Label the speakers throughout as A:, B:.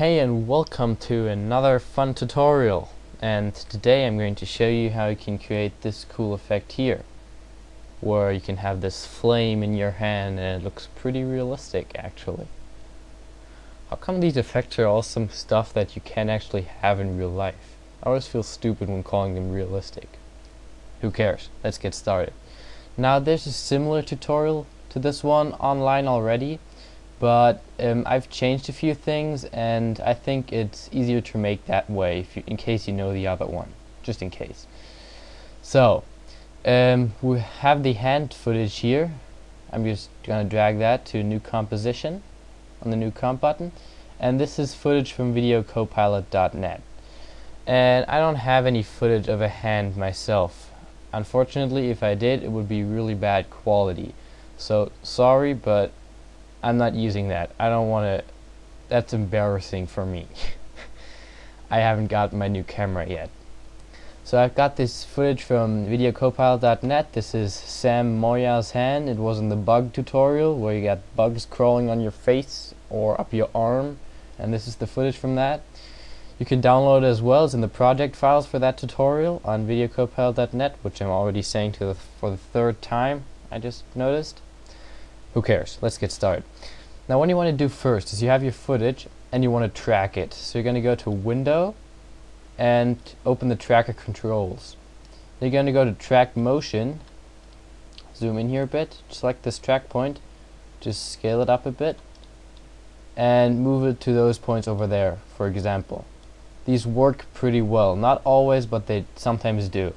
A: Hey and welcome to another fun tutorial and today I'm going to show you how you can create this cool effect here where you can have this flame in your hand and it looks pretty realistic actually. How come these effects are all some stuff that you can actually have in real life? I always feel stupid when calling them realistic. Who cares? Let's get started. Now there's a similar tutorial to this one online already but um, I've changed a few things and I think it's easier to make that way you, in case you know the other one just in case. So um, we have the hand footage here. I'm just gonna drag that to new composition on the new comp button. And this is footage from videocopilot.net and I don't have any footage of a hand myself. Unfortunately if I did it would be really bad quality. So sorry but I'm not using that. I don't want to. That's embarrassing for me. I haven't got my new camera yet. So I've got this footage from videocopilot.net. This is Sam Loya's hand. It was in the bug tutorial where you got bugs crawling on your face or up your arm. And this is the footage from that. You can download it as well as in the project files for that tutorial on videocopilot.net, which I'm already saying to the for the third time, I just noticed. Who cares? Let's get started. Now what you want to do first is you have your footage and you want to track it. So you're going to go to Window and open the tracker controls. Then you're going to go to track motion, zoom in here a bit, select this track point, just scale it up a bit, and move it to those points over there, for example. These work pretty well. Not always, but they sometimes do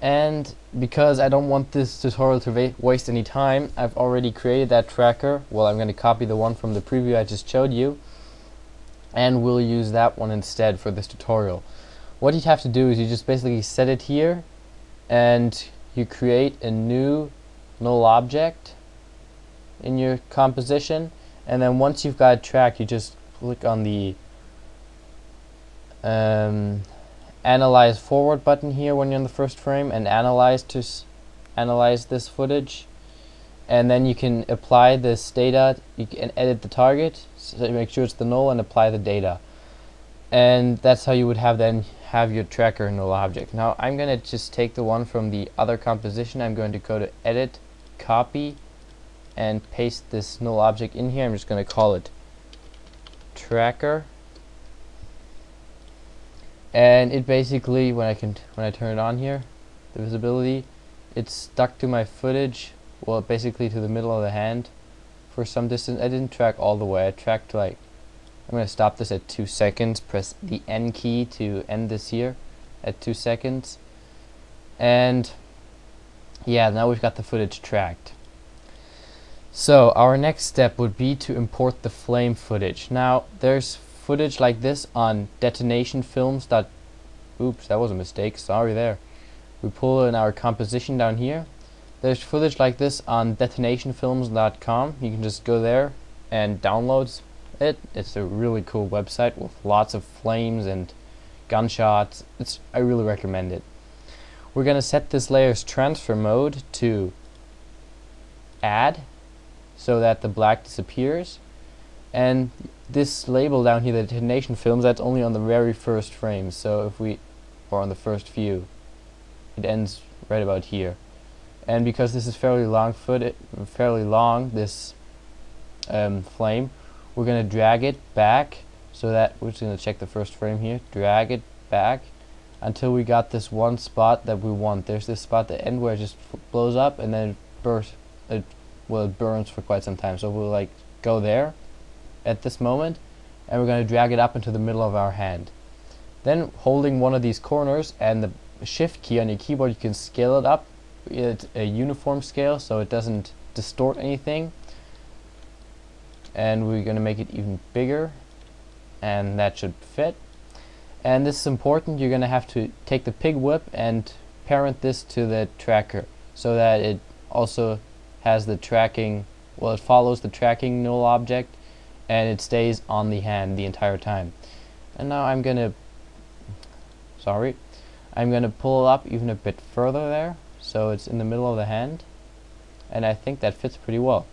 A: and because I don't want this tutorial to waste any time I've already created that tracker. Well I'm going to copy the one from the preview I just showed you and we'll use that one instead for this tutorial. What you have to do is you just basically set it here and you create a new null object in your composition. And then once you've got a track you just click on the um, analyze forward button here when you're in the first frame and analyze to analyze this footage. And then you can apply this data. You can edit the target so make sure it's the null and apply the data. And that's how you would have then have your tracker null object. Now I'm gonna just take the one from the other composition. I'm going to go to edit copy and paste this null object in here. I'm just gonna call it tracker and it basically when I can when I turn it on here the visibility it's stuck to my footage well basically to the middle of the hand for some distance. I didn't track all the way. I tracked like I'm gonna stop this at two seconds press the N key to end this here at two seconds. And yeah now we've got the footage tracked. So our next step would be to import the flame footage. Now there's footage like this on detonation films that oops that was a mistake sorry there. We pull in our composition down here. There's footage like this on detonationfilms.com you can just go there and download it. It's a really cool website with lots of flames and gunshots. It's I really recommend it. We're gonna set this layer's transfer mode to add so that the black disappears and this label down here, the detonation films, that's only on the very first frame. So if we, or on the first view, it ends right about here. And because this is fairly long foot, fairly long, this um, flame, we're going to drag it back so that we're just going to check the first frame here, drag it back until we got this one spot that we want. There's this spot at the end where it just blows up and then it bursts, it, well, it burns for quite some time. So we'll like go there at this moment and we're going to drag it up into the middle of our hand. Then holding one of these corners and the shift key on your keyboard you can scale it up. At a uniform scale so it doesn't distort anything. And we're going to make it even bigger and that should fit. And this is important you're going to have to take the pick whip and parent this to the tracker so that it also has the tracking well it follows the tracking null object and it stays on the hand the entire time. And now I'm gonna, sorry, I'm gonna pull it up even a bit further there, so it's in the middle of the hand, and I think that fits pretty well.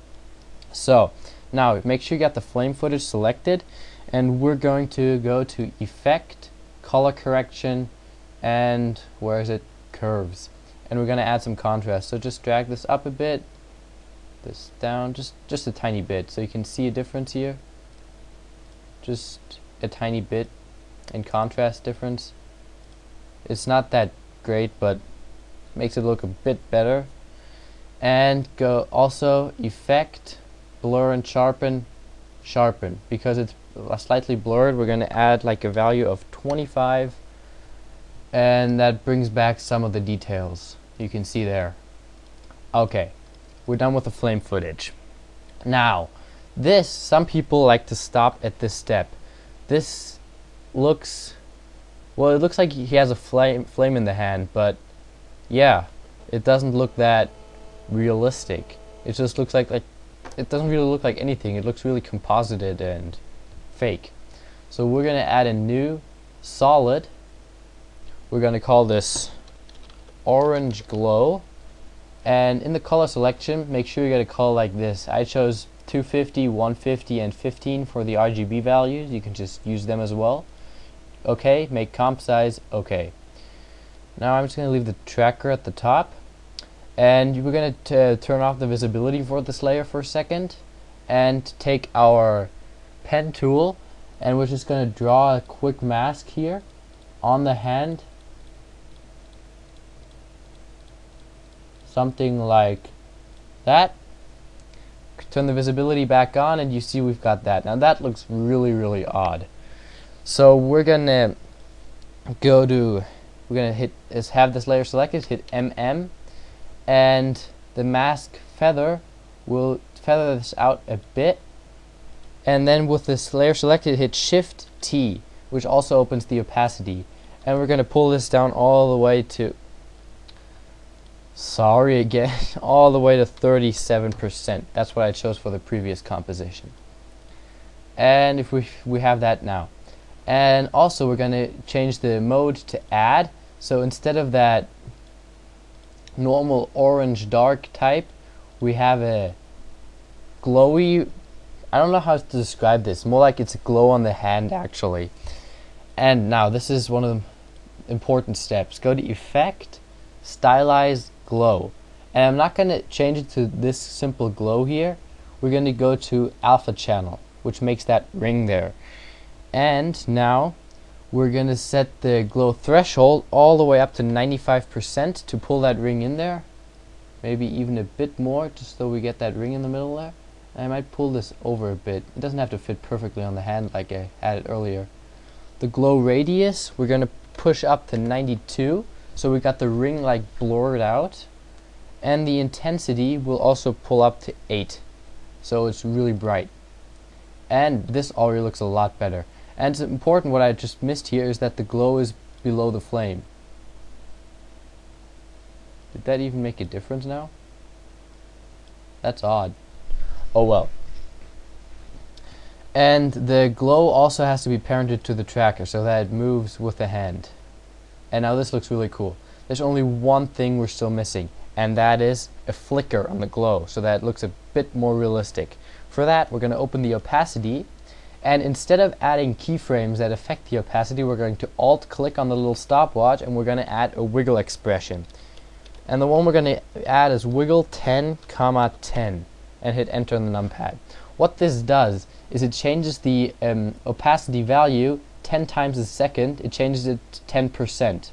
A: So, now make sure you got the flame footage selected and we're going to go to effect color correction and where is it curves and we're to add some contrast so just drag this up a bit this down just just a tiny bit so you can see a difference here. Just a tiny bit in contrast difference. It's not that great but makes it look a bit better. And go also effect blur and sharpen sharpen. Because it's slightly blurred we're going to add like a value of 25 and that brings back some of the details. You can see there. Okay we're done with the flame footage now this some people like to stop at this step this looks well it looks like he has a flame flame in the hand but yeah it doesn't look that realistic it just looks like like it doesn't really look like anything it looks really composited and fake. So we're going to add a new solid. We're going to call this orange glow. And in the color selection, make sure you get a color like this. I chose 250, 150, and 15 for the RGB values. You can just use them as well. Okay, make comp size okay. Now I'm just going to leave the tracker at the top. And we're going to uh, turn off the visibility for this layer for a second. And take our pen tool and we're just going to draw a quick mask here on the hand something like that. Turn the visibility back on and you see we've got that. Now that looks really really odd. So we're gonna go to we're gonna hit is have this layer selected hit MM and the mask feather will feather this out a bit. And then with this layer selected hit shift T which also opens the opacity. And we're to pull this down all the way to sorry again all the way to 37% that's what I chose for the previous composition and if we we have that now and also we're going to change the mode to add so instead of that normal orange dark type we have a glowy I don't know how to describe this. More like it's a glow on the hand, actually. And now, this is one of the important steps. Go to Effect, Stylize Glow. And I'm not going to change it to this simple glow here. We're going to go to Alpha Channel, which makes that ring there. And now, we're going to set the glow threshold all the way up to 95% to pull that ring in there. Maybe even a bit more, just so we get that ring in the middle there. I might pull this over a bit. It doesn't have to fit perfectly on the hand like I had it earlier. The glow radius, we're going to push up to 92. So we got the ring like blurred out. And the intensity will also pull up to 8. So it's really bright. And this already looks a lot better. And it's important what I just missed here is that the glow is below the flame. Did that even make a difference now? That's odd. Oh well. And the glow also has to be parented to the tracker so that it moves with the hand. And now this looks really cool. There's only one thing we're still missing, and that is a flicker on the glow so that it looks a bit more realistic. For that, we're going to open the opacity, and instead of adding keyframes that affect the opacity, we're going to alt-click on the little stopwatch, and we're going to add a wiggle expression. And the one we're going to add is wiggle 10, comma 10 and hit enter on the numpad. What this does is it changes the um, opacity value 10 times a second, it changes it to 10%.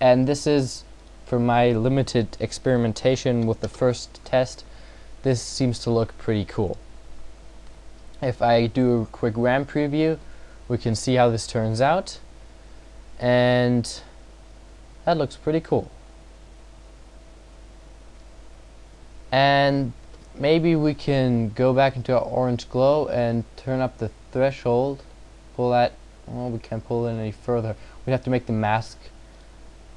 A: And this is, for my limited experimentation with the first test, this seems to look pretty cool. If I do a quick RAM preview, we can see how this turns out. And that looks pretty cool. And maybe we can go back into our orange glow and turn up the threshold pull that well we can't pull it any further. We have to make the mask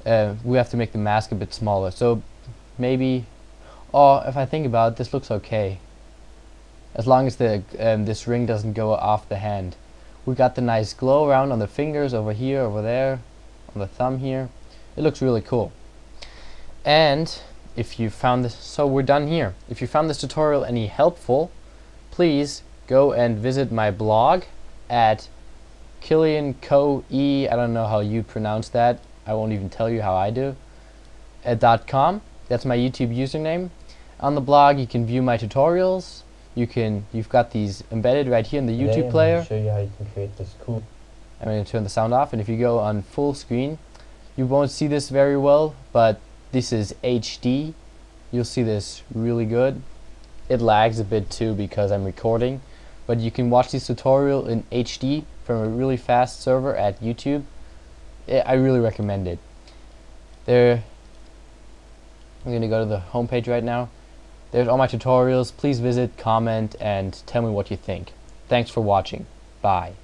A: uh, we have to make the mask a bit smaller. So maybe oh if I think about it this looks okay. As long as the um, this ring doesn't go off the hand. We got the nice glow around on the fingers over here over there on the thumb here. It looks really cool. And if you found this, so we're done here. If you found this tutorial any helpful, please go and visit my blog at Killian Co E. I don't know how you pronounce that. I won't even tell you how I do. At dot .com. That's my YouTube username. On the blog, you can view my tutorials. You can. You've got these embedded right here in the
B: Today
A: YouTube
B: I'm
A: player.
B: show you how you can create this cool.
A: I'm going to turn the sound off, and if you go on full screen, you won't see this very well, but this is HD. You'll see this really good. It lags a bit too because I'm recording, but you can watch this tutorial in HD from a really fast server at YouTube. I I really recommend it. There, I'm going to go to the homepage right now. There's all my tutorials. Please visit, comment, and tell me what you think. Thanks for watching. Bye.